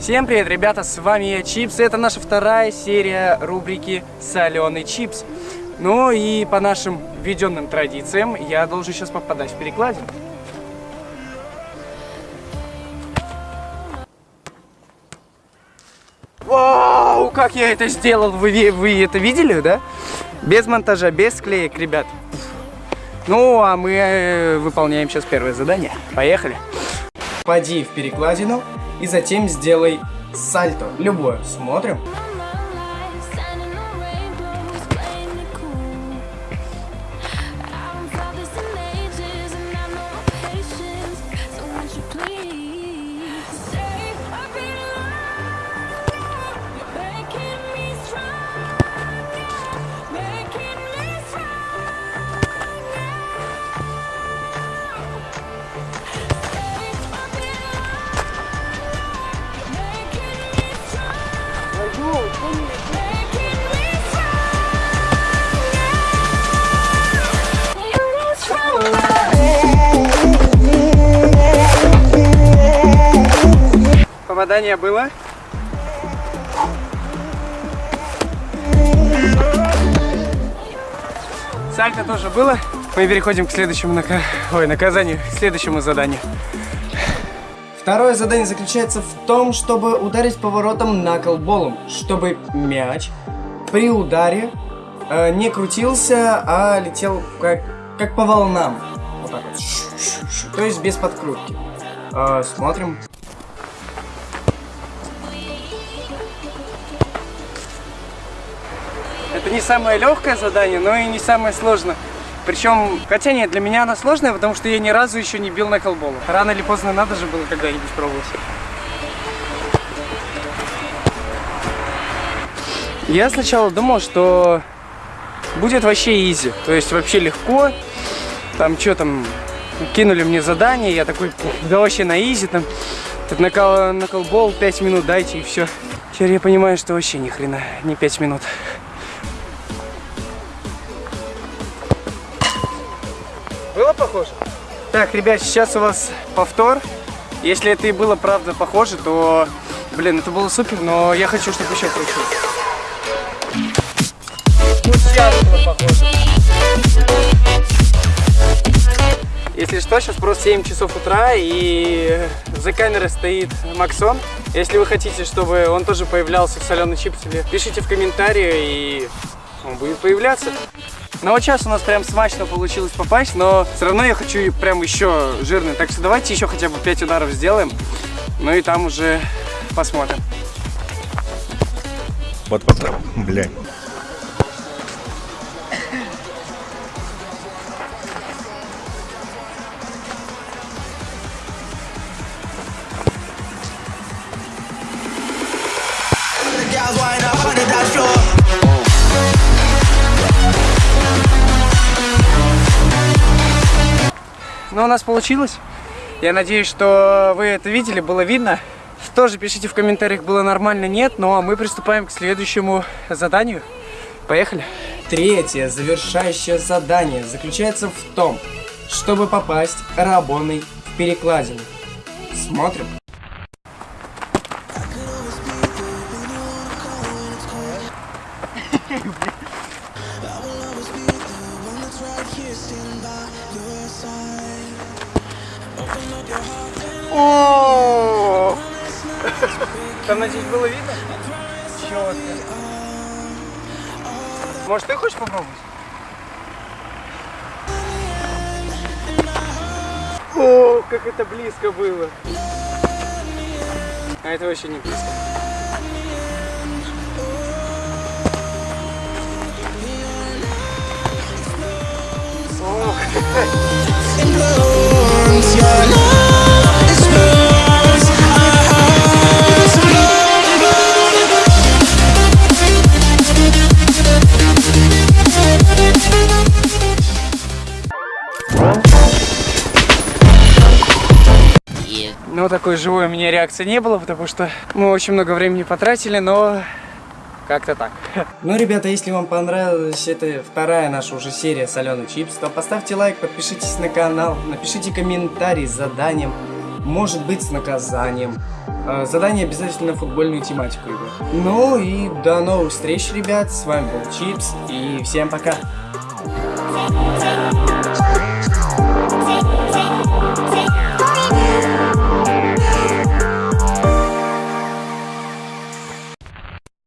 Всем привет, ребята, с вами я, Чипс. Это наша вторая серия рубрики «Соленый чипс». Ну и по нашим введенным традициям я должен сейчас попадать в перекладину. Вау, как я это сделал, вы, вы это видели, да? Без монтажа, без склеек, ребят. Ну, а мы э, выполняем сейчас первое задание. Поехали. Поди в перекладину и затем сделай сальто. Любое. Смотрим. Попадание было? Сальто тоже было. Мы переходим к следующему нака... Ой, наказанию, к следующему заданию. Второе задание заключается в том, чтобы ударить поворотом наклболом, чтобы мяч при ударе э, не крутился, а летел как, как по волнам. Вот так вот. То есть без подкрутки. Э, смотрим. Это не самое легкое задание, но и не самое сложное. Причем, хотя нет, для меня она сложная, потому что я ни разу еще не бил на колболу. Рано или поздно надо же было когда-нибудь пробовать. Я сначала думал, что будет вообще изи, то есть вообще легко. Там что там, кинули мне задание, я такой, да вообще на изи, там, на, кол на колбол 5 минут дайте и все. Теперь я понимаю, что вообще ни хрена, не 5 минут. Похоже? Так, ребят, сейчас у вас повтор. Если это и было правда похоже, то, блин, это было супер, но я хочу, чтобы еще круче. Если что, сейчас просто 7 часов утра, и за камерой стоит Максон. Если вы хотите, чтобы он тоже появлялся в соленый чипсе, пишите в комментарии, и он будет появляться. Но вот сейчас у нас прям смачно получилось попасть, но все равно я хочу прям еще жирный. Так что давайте еще хотя бы 5 ударов сделаем, ну и там уже посмотрим. Вот, вот, блядь. Ну, у нас получилось. Я надеюсь, что вы это видели, было видно. Тоже пишите в комментариях, было нормально, нет. Ну, а мы приступаем к следующему заданию. Поехали. Третье, завершающее задание заключается в том, чтобы попасть рабоной в перекладину. Смотрим. О! Там, надеюсь, было видно? Четко. Может, ты хочешь попробовать? О, как это близко было. А это вообще не близко. Ох. Ну, такой живой у меня реакции не было, потому что мы очень много времени потратили, но как-то так. Ну, ребята, если вам понравилась эта вторая наша уже серия соленый чипс, то поставьте лайк, подпишитесь на канал, напишите комментарий с заданием. может быть с наказанием. Э, Задание обязательно футбольную тематику, ребят. Ну и до новых встреч, ребят. С вами был Чипс. И всем пока.